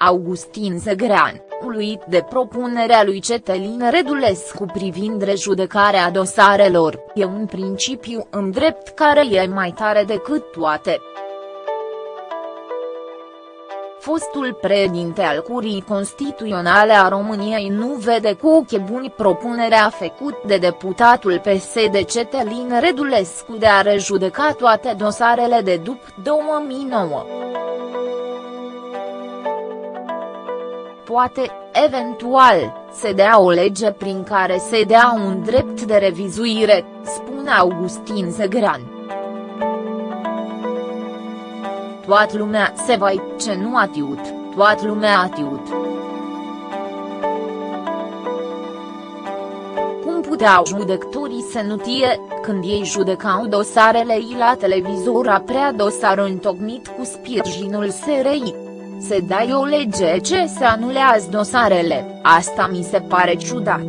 Augustin Zegrean, uluit de propunerea lui Cetelin Redulescu privind rejudecarea dosarelor, e un principiu în drept care e mai tare decât toate. Fostul președinte al Curii Constituționale a României nu vede cu ochi buni propunerea făcută de deputatul PSD Cetelin Redulescu de a rejudeca toate dosarele de după 2009. Poate, eventual, se dea o lege prin care se dea un drept de revizuire, spune Augustin Zegran. Toată lumea se va ce nu a tiut, toată lumea a tiut. Cum puteau judecătorii să nu tie, când ei judecau dosarele ei la televizor prea dosar întocmit cu sprijinul SRI? Se dai o lege ce se anulează dosarele, asta mi se pare ciudat.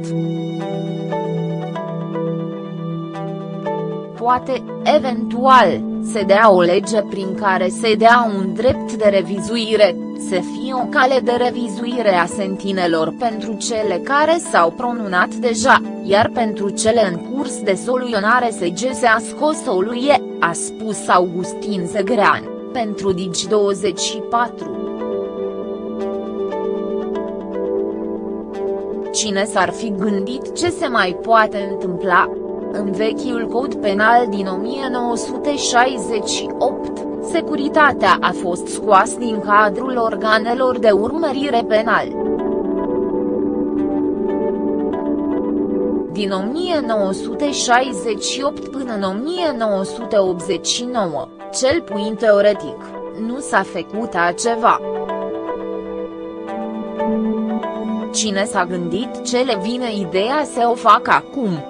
Poate, eventual, se dea o lege prin care se dea un drept de revizuire, să fie o cale de revizuire a sentinelor pentru cele care s-au pronunat deja, iar pentru cele în curs de soluționare se gese a scos soluie, a spus Augustin Zegrean, pentru Digi24. Cine s-ar fi gândit ce se mai poate întâmpla? În vechiul cod penal din 1968, securitatea a fost scoasă din cadrul organelor de urmărire penal. Din 1968 până în 1989, cel puțin teoretic, nu s-a făcut ceva. Cine s-a gândit ce le vine ideea să o facă acum?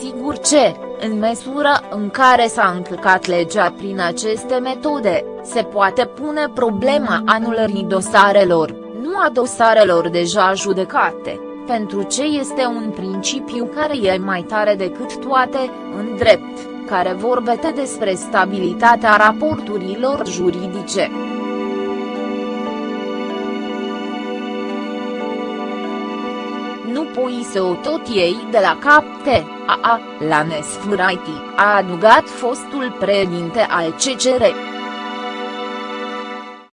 Sigur ce, în măsură în care s-a încălcat legea prin aceste metode, se poate pune problema anulării dosarelor, nu a dosarelor deja judecate, pentru ce este un principiu care e mai tare decât toate, în drept, care vorbește despre stabilitatea raporturilor juridice. Pui să o tot iei de la capte, a a, la nesfâraiti, a adugat fostul președinte al CCR.